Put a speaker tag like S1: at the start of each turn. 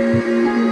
S1: Música